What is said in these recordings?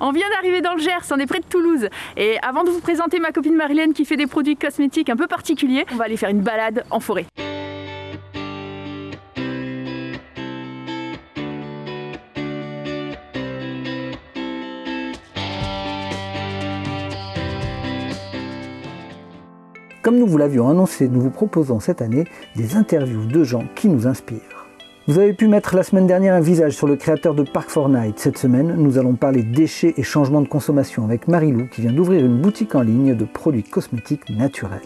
On vient d'arriver dans le Gers, on est près de Toulouse. Et avant de vous présenter ma copine Marilène qui fait des produits cosmétiques un peu particuliers, on va aller faire une balade en forêt. Comme nous vous l'avions annoncé, nous vous proposons cette année des interviews de gens qui nous inspirent. Vous avez pu mettre la semaine dernière un visage sur le créateur de Park Fortnite. Cette semaine, nous allons parler déchets et changements de consommation avec Marilou qui vient d'ouvrir une boutique en ligne de produits cosmétiques naturels.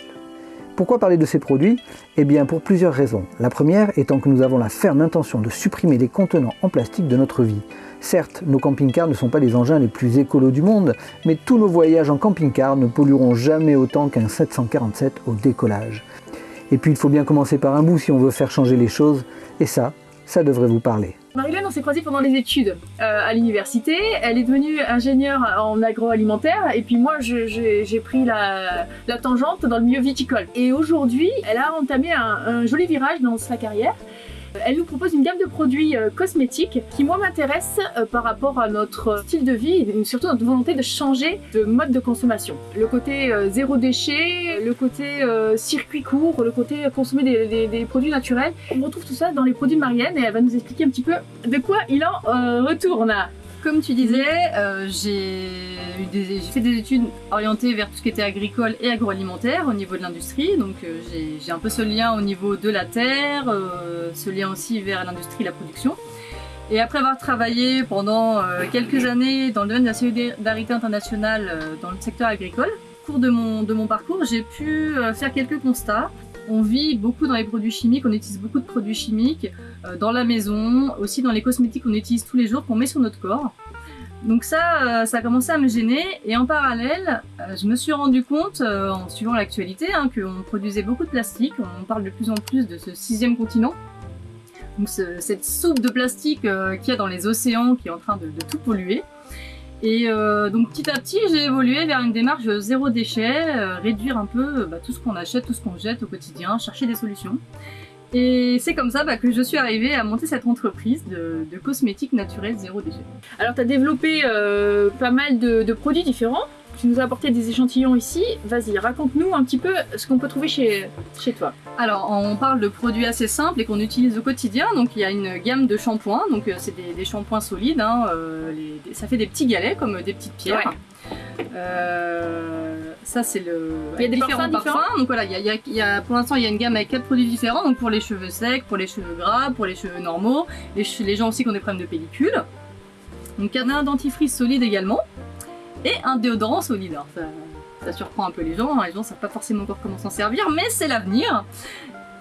Pourquoi parler de ces produits? Eh bien pour plusieurs raisons. La première étant que nous avons la ferme intention de supprimer les contenants en plastique de notre vie. Certes, nos camping-cars ne sont pas les engins les plus écolos du monde, mais tous nos voyages en camping-car ne pollueront jamais autant qu'un 747 au décollage. Et puis il faut bien commencer par un bout si on veut faire changer les choses, et ça, ça devrait vous parler. Marilyn, on s'est croisés pendant les études euh, à l'université. Elle est devenue ingénieure en agroalimentaire et puis moi j'ai pris la, tangente dans le milieu viticole. Et aujourd'hui, elle a entamé un joli virage dans sa carrière. Elle nous propose une gamme de produits euh, cosmétiques qui moi m'intéresse euh, par rapport à notre style de vie et surtout notre volonté de changer de mode de consommation. Le côté euh, zéro déchet, le côté circuit court, le côté consommer des, produits naturels. On retrouve tout ça dans les produits de Marianne et elle va nous expliquer un petit peu de quoi il en retourne. Comme tu disais, euh, j'ai fait des études orientées vers tout ce qui était agricole et agroalimentaire au niveau de l'industrie. Donc euh, j'ai un peu ce lien au niveau de la terre, euh, ce lien aussi vers l'industrie la production. Et après avoir travaillé pendant quelques années dans le domaine de la solidarité internationale dans le secteur agricole, au cours de mon, de mon parcours, j'ai pu faire quelques constats on vit beaucoup dans les produits chimiques, on utilise beaucoup de produits chimiques dans la maison, aussi dans les cosmétiques qu'on utilise tous les jours, qu'on met sur notre corps. Donc ça, euh, ça a commencé à me gêner et en parallèle, euh, je me suis rendu compte, en suivant l'actualité, hein, qu'on produisait beaucoup de plastique. On parle de plus en plus de ce sixième continent. Donc cette soupe de plastique qu'il y a dans les océans qui est en train de tout polluer. Et euh, donc petit à petit, j'ai évolué vers une démarche zéro déchet, euh, réduire un peu bah, tout ce qu'on achète, tout ce qu'on jette au quotidien, chercher des solutions. Et c'est comme ça bah, que je suis arrivée à monter cette entreprise de, cosmétiques naturels zéro déchet. Alors tu as développé euh, pas mal de produits différents tu nous as apporté des échantillons ici. Vas-y, raconte-nous un petit peu ce qu'on peut trouver chez, chez toi. Alors, on parle de produits assez simples et qu'on utilise au quotidien. Donc, il y a une gamme de shampoings. Donc, euh, c'est des, shampoings solides. Hein, euh, ça fait des petits galets comme des petites pierres. Euh, ça c'est le. Il y a des différents parfums. Donc voilà, il y a, pour l'instant il y a une gamme avec quatre produits différents. Donc pour les cheveux secs, pour les cheveux gras, pour les cheveux normaux, les, les gens aussi qui ont des problèmes de pellicule. Donc il y a un dentifrice solide également et un déodorant solide. ça, surprend un peu les gens, hein. les gens ne savent pas forcément encore comment s'en servir, mais c'est l'avenir.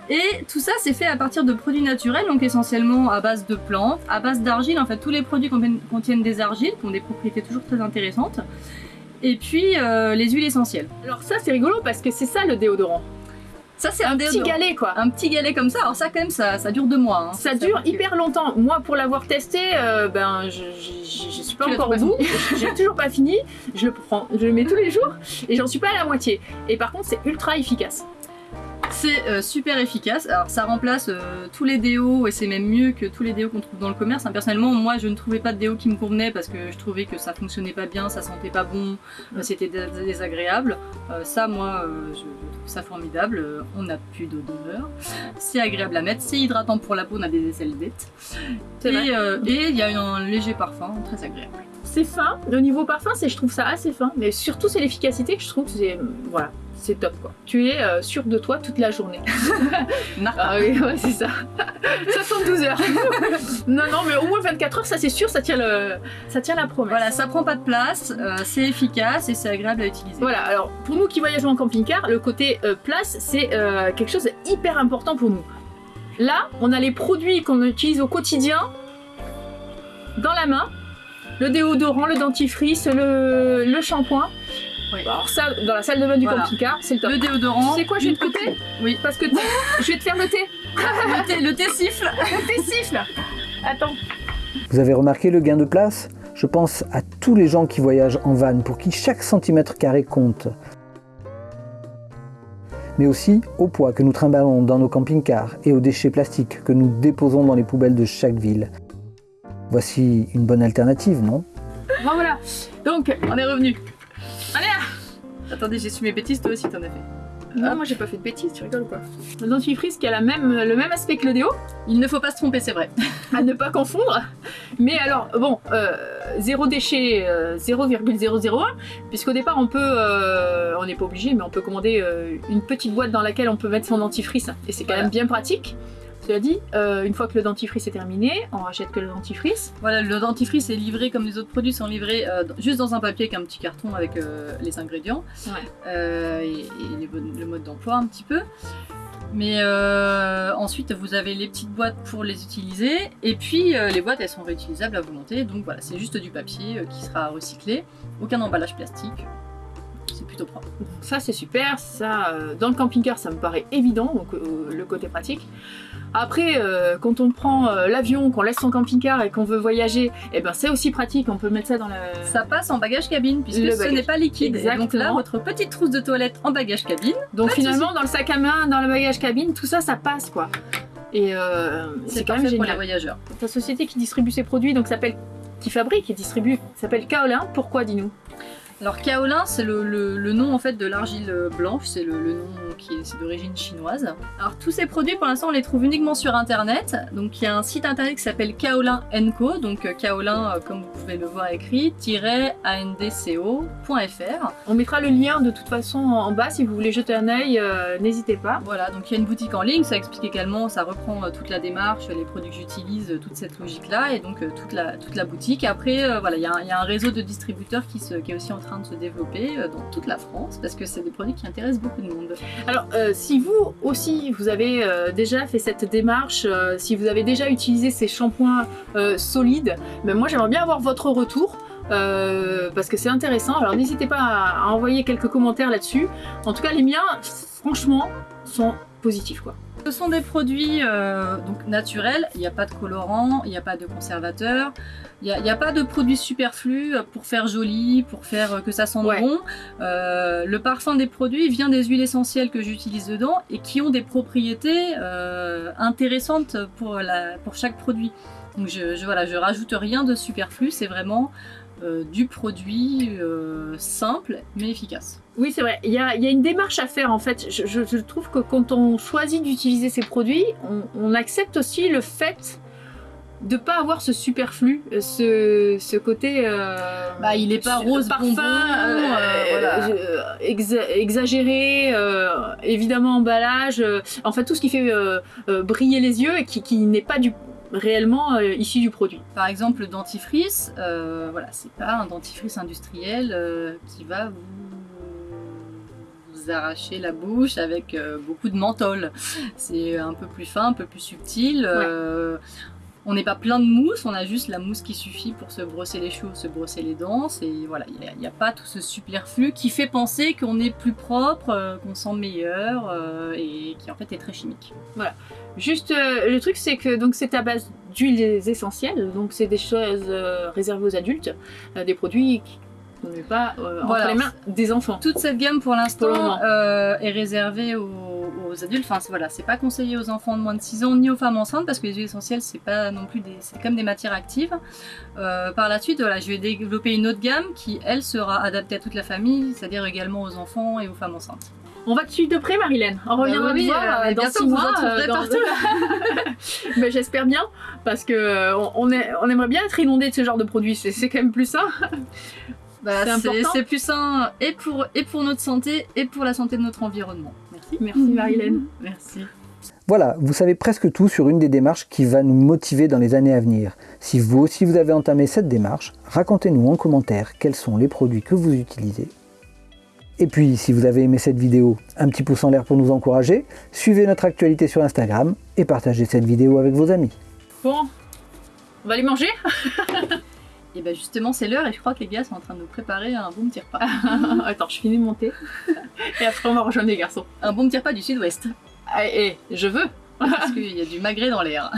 Et tout ça c'est fait à partir de produits naturels, donc essentiellement à base de plantes, à base d'argile, en fait tous les produits contiennent des argiles, qui ont des propriétés toujours très intéressantes, et puis euh, les huiles essentielles. Alors ça c'est rigolo parce que c'est ça le déodorant. Ça, c'est un, petit galet, quoi. Un petit galet comme ça. Alors ça, quand même, ça, ça dure deux mois. Hein. Ça, dure hyper longtemps. Moi, pour l'avoir testé, euh, ben, je, je, suis pas encore au bout. J'ai toujours pas fini. Je le prends, je le mets tous les jours et j'en suis pas à la moitié. Et par contre, c'est ultra efficace. C'est euh, super efficace. Alors ça remplace euh, tous les déos et c'est même mieux que tous les déos qu'on trouve dans le commerce. Hein, personnellement, moi je ne trouvais pas de déo qui me convenait parce que je trouvais que ça fonctionnait pas bien, ça sentait pas bon, euh, c'était désagréable. ça, moi, je, trouve ça formidable. on n'a plus d'odeur. C'est agréable à mettre, c'est hydratant pour la peau, on a des aisselles bêtes. Et il y a un léger parfum très agréable. C'est fin. Au niveau parfum, je trouve ça assez fin. Mais surtout, c'est l'efficacité que je trouve. C'est voilà, c'est top quoi. Tu es euh, sûr de toi toute la journée. ah oui, ouais, c'est ça. 72 heures. non, non, mais au moins 24 heures, ça c'est sûr, ça tient, le... ça tient la promesse. Voilà, ça prend pas de place, euh, c'est efficace et c'est agréable à utiliser. Voilà, alors pour nous qui voyageons en camping-car, le côté euh, place, c'est quelque chose d'hyper important pour nous. Là, on a les produits qu'on utilise au quotidien dans la main. Le déodorant, le dentifrice, le, le shampoing. Alors ça, dans la salle de bain du voilà. camping-car, c'est le top. Le déodorant. Tu sais quoi, je vais te côté Oui. Parce que je vais te faire le thé. le thé. Le thé siffle. Le thé siffle. Attends. Vous avez remarqué le gain de place Je pense à tous les gens qui voyagent en van, pour qui chaque centimètre carré compte. Mais aussi au poids que nous trimballons dans nos camping-cars et aux déchets plastiques que nous déposons dans les poubelles de chaque ville. Voici une bonne alternative, non? Bon, voilà. Donc, On est revenu. Allez Attendez, j'ai su mes bêtises, toi aussi t'en as fait. non, moi j'ai pas fait de bêtises, tu rigoles ou quoi Le dentifrice qui a la même, le même aspect que le déo, Il ne faut pas se tromper, c'est vrai. à ne pas confondre. Mais alors, bon, euh, zéro déchet, euh, 0,001, puisqu'au départ on peut, euh, on n'est pas obligé, mais on peut commander euh, une petite boîte dans laquelle on peut mettre son dentifrice, et c'est quand Voilà. même bien pratique. Cela dit, euh, une fois que le dentifrice est terminé, on rachète que le dentifrice. Voilà, le dentifrice est livré comme les autres produits sont livrés euh, juste dans un papier avec un petit carton avec euh, les ingrédients Ouais. et, et les bon- le mode d'emploi un petit peu. Mais euh, ensuite, vous avez les petites boîtes pour les utiliser. Et puis, euh, les boîtes, elles sont réutilisables à volonté. Donc voilà, c'est juste du papier euh, qui sera recyclé. Aucun emballage plastique. C'est plutôt propre. Ça c'est super, ça dans le camping-car ça me paraît évident, donc le côté pratique. Après, euh, quand on prend euh, l'avion, qu'on laisse son camping-car et qu'on veut voyager, eh ben c'est aussi pratique, on peut mettre ça dans la... Ça passe en bagage cabine puisque Le ce n'est pas liquide. Et donc là, Exactement. votre petite trousse de toilette en bagage cabine, Donc finalement, dans le sac à main, dans le bagage cabine, tout ça, ça passe quoi. Et euh, c'est quand même parfait pour les génial. voyageurs. Ta société qui distribue ses produits, donc s'appelle, qui fabrique et distribue, s'appelle Kaolin. Pourquoi, dis-nous? Alors kaolin, c'est le, le- le nom en fait de l'argile blanche, c'est le, le nom qui est, d'origine chinoise. Alors tous ces produits pour l'instant on les trouve uniquement sur internet. Donc il y a un site internet qui s'appelle Kaolin Co. Donc euh, Kaolin, euh, comme vous pouvez le voir écrit, andco.fr. On mettra le lien de toute façon en bas si vous voulez jeter un œil, euh, n'hésitez pas. Voilà, donc il y a une boutique en ligne, ça explique également, ça reprend toute la démarche, les produits que j'utilise, toute cette logique-là, et donc toute, la, toute la boutique. Après, euh, voilà, il y, a un- il y a un réseau de distributeurs qui, se- qui est aussi en train de se développer dans toute la France, parce que c'est des produits qui intéressent beaucoup de monde. Alors, euh, si vous aussi, vous avez euh, déjà fait cette démarche, euh, si vous avez déjà utilisé ces shampoings solides, ben moi j'aimerais bien avoir votre retour. parce que c'est intéressant, alors n'hésitez pas à, à envoyer quelques commentaires là-dessus. En tout cas, les miens, franchement, sont positifs quoi. Ce sont des produits euh, donc naturels, il n'y a pas de colorant, il n'y a pas de conservateur, il n'y a, pas de produits superflus pour faire joli, pour faire euh, que ça sente Ouais. bon. Euh, le parfum des produits vient des huiles essentielles que j'utilise dedans et qui ont des propriétés euh, intéressantes pour, la, pour chaque produit. Donc je, je, voilà, je rajoute rien de superflu, c'est vraiment euh, du produit euh, simple mais efficace. Oui, c'est vrai. Il y a, il y a une démarche à faire en fait. Je, je- je trouve que quand on choisit d'utiliser ces produits, on, on accepte aussi le fait de pas avoir ce superflu, euh, ce, ce côté. euh, Bah, il est pas rose parfum, bonbon, euh, voilà. exa- exagéré, euh, évidemment emballage. euh, enfin tout ce qui fait briller les yeux et qui, qui n'est pas du réellement euh, issu du produit. Par exemple, le dentifrice, euh, voilà, c'est pas un dentifrice industriel euh, qui va vous, vous arracher la bouche avec euh, beaucoup de menthol. C'est un peu plus fin, un peu plus subtil. euh, on n'est pas plein de mousse, on a juste la mousse qui suffit pour se brosser les cheveux, se brosser les dents. Et voilà, il n'y a, pas tout ce superflu qui fait penser qu'on est plus propre, euh, qu'on sent meilleur euh, et qui en fait est très chimique. Juste, euh, le truc, c'est que donc c'est à base d'huiles essentielles, donc c'est des choses réservées aux adultes, des produits qui ne met pas euh, Voilà. entre les mains des enfants. Toute cette gamme pour l'instant euh, est réservée aux, aux adultes. Enfin c'est- voilà, c'est pas conseillé aux enfants de moins de 6 ans ni aux femmes enceintes parce que les huiles essentielles c'est pas non plus des, c'est comme des matières actives. Euh, par la suite, voilà, je vais développer une autre gamme qui elle sera adaptée à toute la famille, c'est-à-dire également aux enfants et aux femmes enceintes. On va te suivre de près, Marilène. On reviendra Bah oui, te voir euh, euh, dans six mois. dans- j'espère bien, parce que euh, on, est- on aimerait bien être inondé de ce genre de produits. C'est quand même plus ça. Bah, c'est plus sain et pour, et pour notre santé et pour la santé de notre environnement. Merci. Merci Marilène. Merci. Voilà, vous savez presque tout sur une des démarches qui va nous motiver dans les années à venir. Si vous aussi vous avez entamé cette démarche, racontez-nous en commentaire quels sont les produits que vous utilisez. Et puis, si vous avez aimé cette vidéo, un petit pouce en l'air pour nous encourager, suivez notre actualité sur Instagram et partagez cette vidéo avec vos amis. Bon, on va aller manger? Et ben justement c'est l'heure et je crois que les gars sont en train de nous préparer un bon petit repas. Attends, je finis de monter. Et après, on va rejoindre les garçons. un bon petit repas du sud-ouest. Ah, et je veux. Parce qu'il y a du magret dans l'air.